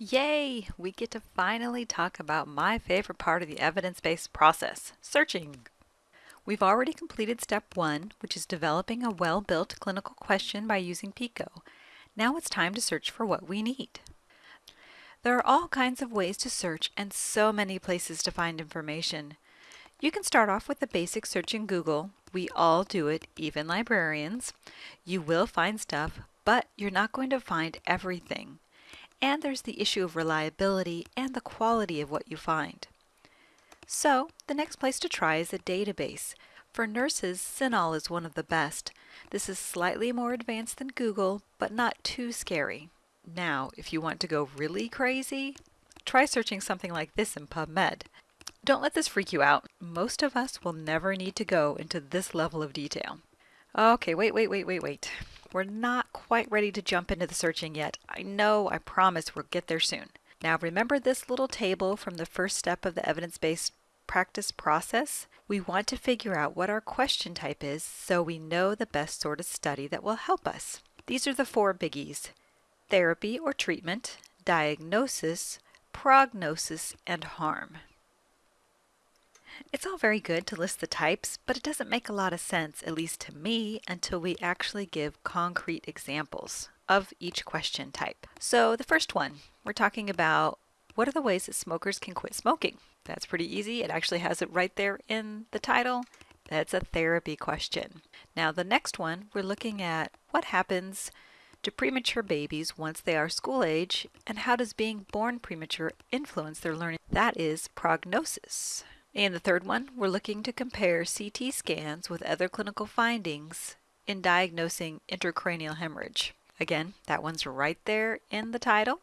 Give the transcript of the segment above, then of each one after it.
Yay! We get to finally talk about my favorite part of the evidence-based process, searching. We've already completed step one, which is developing a well-built clinical question by using PICO. Now it's time to search for what we need. There are all kinds of ways to search and so many places to find information. You can start off with the basic search in Google. We all do it, even librarians. You will find stuff, but you're not going to find everything. And there's the issue of reliability and the quality of what you find. So, the next place to try is a database. For nurses, CINAHL is one of the best. This is slightly more advanced than Google, but not too scary. Now, if you want to go really crazy, try searching something like this in PubMed. Don't let this freak you out. Most of us will never need to go into this level of detail. Okay, wait, wait, wait, wait, wait. We're not quite ready to jump into the searching yet. I know, I promise we'll get there soon. Now remember this little table from the first step of the evidence-based practice process? We want to figure out what our question type is so we know the best sort of study that will help us. These are the four biggies. Therapy or treatment, diagnosis, prognosis, and harm. It's all very good to list the types, but it doesn't make a lot of sense, at least to me, until we actually give concrete examples of each question type. So the first one, we're talking about what are the ways that smokers can quit smoking? That's pretty easy. It actually has it right there in the title. That's a therapy question. Now the next one, we're looking at what happens to premature babies once they are school age and how does being born premature influence their learning? That is prognosis. And the third one, we're looking to compare CT scans with other clinical findings in diagnosing intracranial hemorrhage. Again, that one's right there in the title.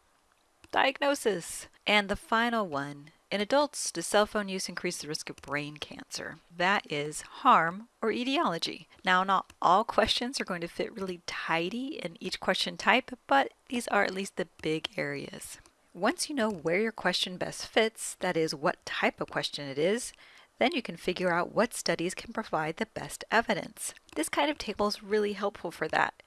Diagnosis. And the final one, in adults, does cell phone use increase the risk of brain cancer? That is harm or etiology. Now, not all questions are going to fit really tidy in each question type, but these are at least the big areas. Once you know where your question best fits, that is, what type of question it is, then you can figure out what studies can provide the best evidence. This kind of table is really helpful for that.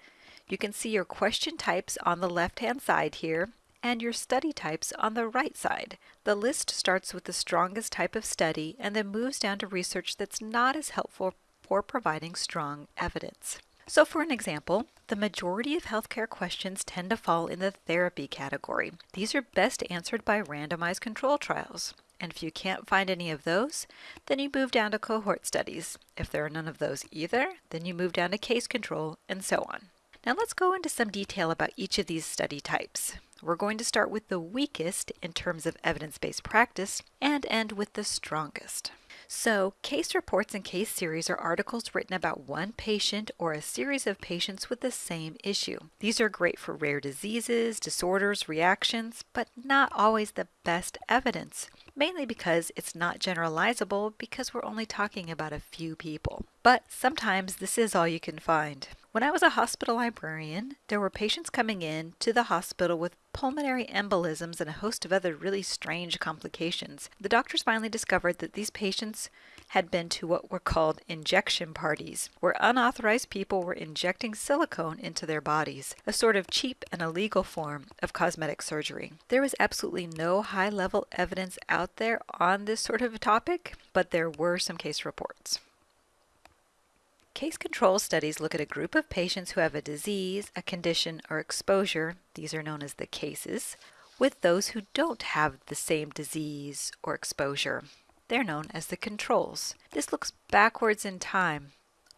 You can see your question types on the left-hand side here and your study types on the right side. The list starts with the strongest type of study and then moves down to research that's not as helpful for providing strong evidence. So for an example, the majority of healthcare questions tend to fall in the therapy category. These are best answered by randomized control trials. And if you can't find any of those, then you move down to cohort studies. If there are none of those either, then you move down to case control, and so on. Now let's go into some detail about each of these study types. We're going to start with the weakest in terms of evidence-based practice and end with the strongest. So, case reports and case series are articles written about one patient or a series of patients with the same issue. These are great for rare diseases, disorders, reactions, but not always the best evidence, mainly because it's not generalizable because we're only talking about a few people. But sometimes this is all you can find. When I was a hospital librarian, there were patients coming in to the hospital with pulmonary embolisms and a host of other really strange complications. The doctors finally discovered that these patients had been to what were called injection parties, where unauthorized people were injecting silicone into their bodies, a sort of cheap and illegal form of cosmetic surgery. There was absolutely no high level evidence out there on this sort of topic, but there were some case reports. Case control studies look at a group of patients who have a disease, a condition, or exposure, these are known as the cases, with those who don't have the same disease or exposure. They're known as the controls. This looks backwards in time,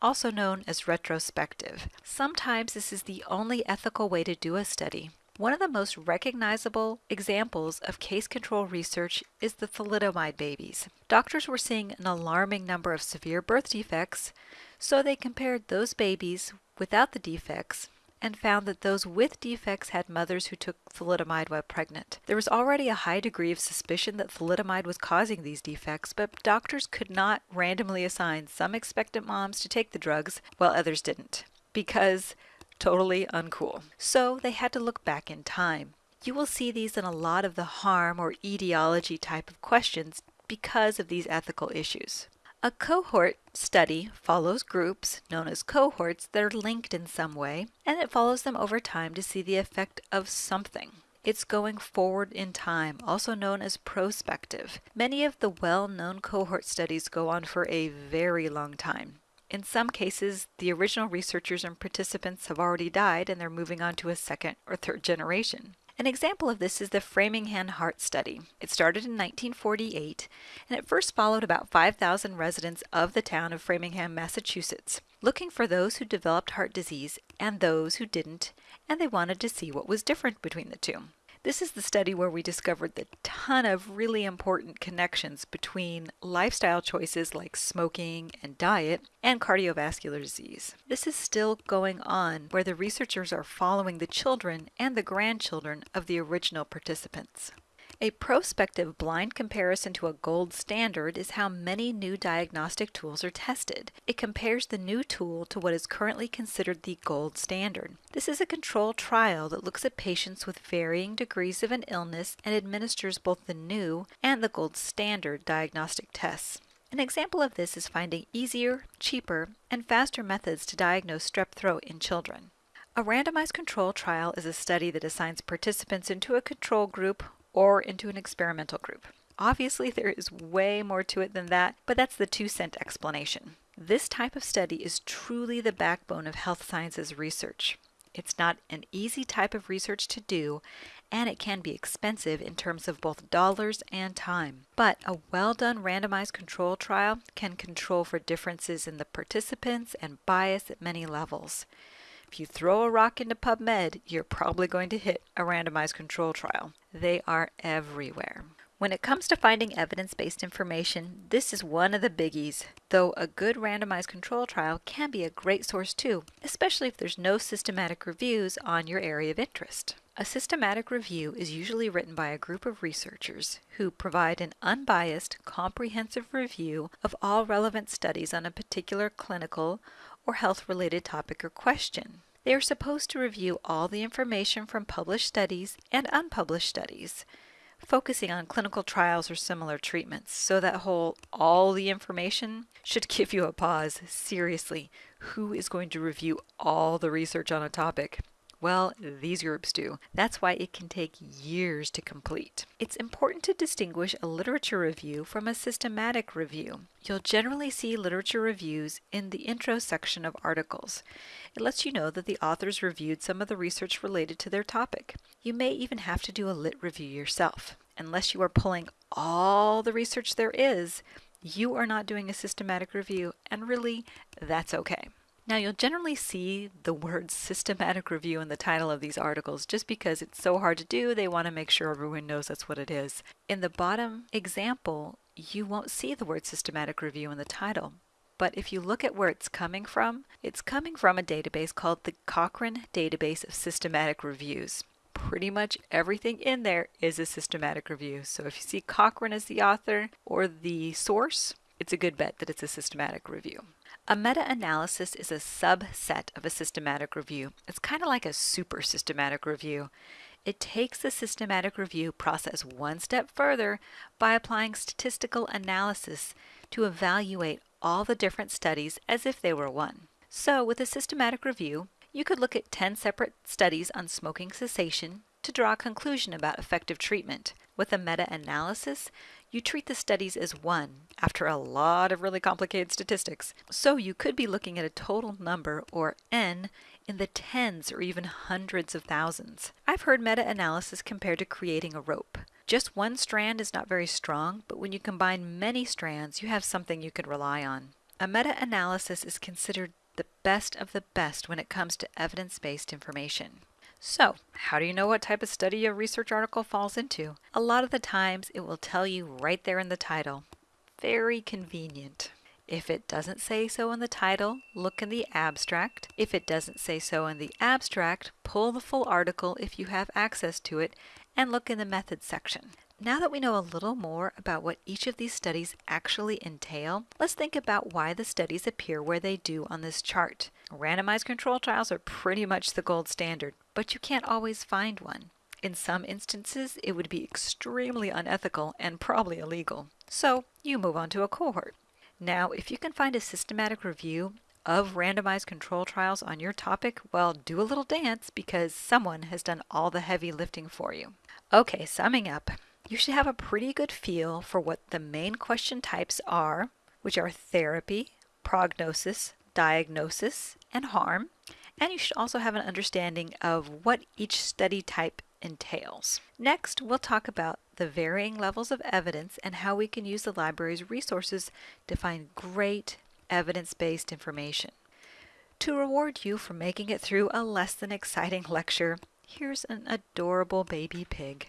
also known as retrospective. Sometimes this is the only ethical way to do a study. One of the most recognizable examples of case control research is the thalidomide babies. Doctors were seeing an alarming number of severe birth defects, so they compared those babies without the defects and found that those with defects had mothers who took thalidomide while pregnant. There was already a high degree of suspicion that thalidomide was causing these defects, but doctors could not randomly assign some expectant moms to take the drugs while others didn't, because totally uncool. So they had to look back in time. You will see these in a lot of the harm or etiology type of questions because of these ethical issues. A cohort study follows groups, known as cohorts, that are linked in some way, and it follows them over time to see the effect of something. It's going forward in time, also known as prospective. Many of the well-known cohort studies go on for a very long time. In some cases, the original researchers and participants have already died and they're moving on to a second or third generation. An example of this is the Framingham Heart Study. It started in 1948 and it first followed about 5,000 residents of the town of Framingham, Massachusetts, looking for those who developed heart disease and those who didn't, and they wanted to see what was different between the two. This is the study where we discovered the ton of really important connections between lifestyle choices like smoking and diet and cardiovascular disease. This is still going on where the researchers are following the children and the grandchildren of the original participants. A prospective blind comparison to a gold standard is how many new diagnostic tools are tested. It compares the new tool to what is currently considered the gold standard. This is a controlled trial that looks at patients with varying degrees of an illness and administers both the new and the gold standard diagnostic tests. An example of this is finding easier, cheaper, and faster methods to diagnose strep throat in children. A randomized control trial is a study that assigns participants into a control group or into an experimental group. Obviously, there is way more to it than that, but that's the two cent explanation. This type of study is truly the backbone of health sciences research. It's not an easy type of research to do, and it can be expensive in terms of both dollars and time. But a well done randomized control trial can control for differences in the participants and bias at many levels. If you throw a rock into PubMed, you're probably going to hit a randomized control trial. They are everywhere. When it comes to finding evidence-based information, this is one of the biggies, though a good randomized control trial can be a great source too, especially if there's no systematic reviews on your area of interest. A systematic review is usually written by a group of researchers who provide an unbiased, comprehensive review of all relevant studies on a particular clinical or health-related topic or question. They are supposed to review all the information from published studies and unpublished studies, focusing on clinical trials or similar treatments. So that whole all the information should give you a pause. Seriously, who is going to review all the research on a topic? Well, these groups do. That's why it can take years to complete. It's important to distinguish a literature review from a systematic review. You'll generally see literature reviews in the intro section of articles. It lets you know that the authors reviewed some of the research related to their topic. You may even have to do a lit review yourself. Unless you are pulling all the research there is, you are not doing a systematic review, and really, that's okay. Now you'll generally see the word systematic review in the title of these articles just because it's so hard to do, they want to make sure everyone knows that's what it is. In the bottom example, you won't see the word systematic review in the title. But if you look at where it's coming from, it's coming from a database called the Cochrane Database of Systematic Reviews. Pretty much everything in there is a systematic review. So if you see Cochrane as the author or the source, it's a good bet that it's a systematic review. A meta-analysis is a subset of a systematic review. It's kind of like a super systematic review. It takes the systematic review process one step further by applying statistical analysis to evaluate all the different studies as if they were one. So with a systematic review, you could look at 10 separate studies on smoking cessation to draw a conclusion about effective treatment. With a meta-analysis, you treat the studies as one after a lot of really complicated statistics. So you could be looking at a total number, or N, in the tens or even hundreds of thousands. I've heard meta-analysis compared to creating a rope. Just one strand is not very strong, but when you combine many strands, you have something you can rely on. A meta-analysis is considered the best of the best when it comes to evidence-based information. So, how do you know what type of study a research article falls into? A lot of the times it will tell you right there in the title. Very convenient. If it doesn't say so in the title, look in the abstract. If it doesn't say so in the abstract, pull the full article if you have access to it and look in the methods section. Now that we know a little more about what each of these studies actually entail, let's think about why the studies appear where they do on this chart. Randomized control trials are pretty much the gold standard, but you can't always find one. In some instances, it would be extremely unethical and probably illegal. So you move on to a cohort. Now, if you can find a systematic review of randomized control trials on your topic, well, do a little dance because someone has done all the heavy lifting for you. Okay, summing up, you should have a pretty good feel for what the main question types are, which are therapy, prognosis, diagnosis, and harm. And you should also have an understanding of what each study type entails. Next, we'll talk about the varying levels of evidence and how we can use the library's resources to find great evidence-based information. To reward you for making it through a less than exciting lecture, here's an adorable baby pig.